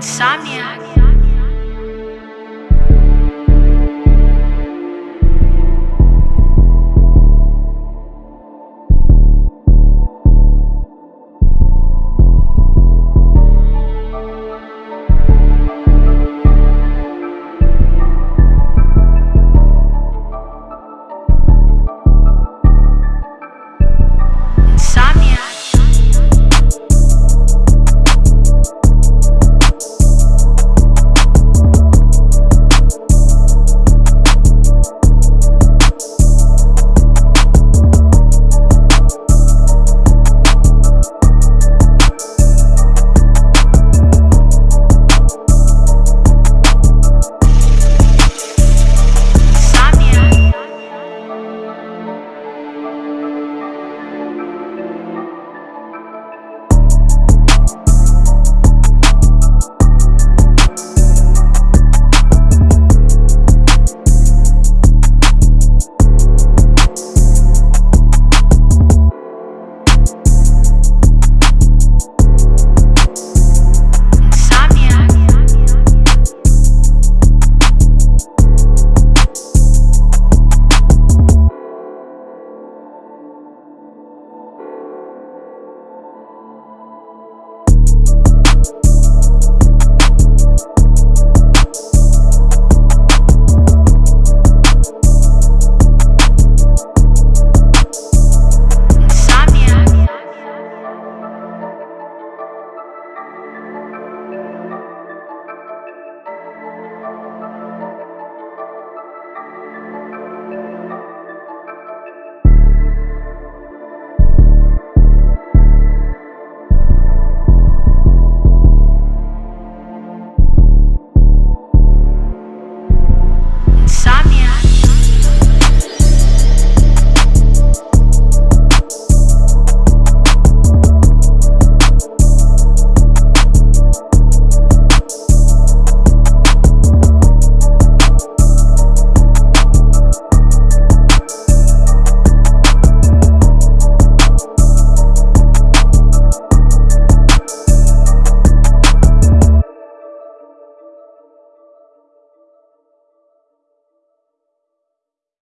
Insomniac.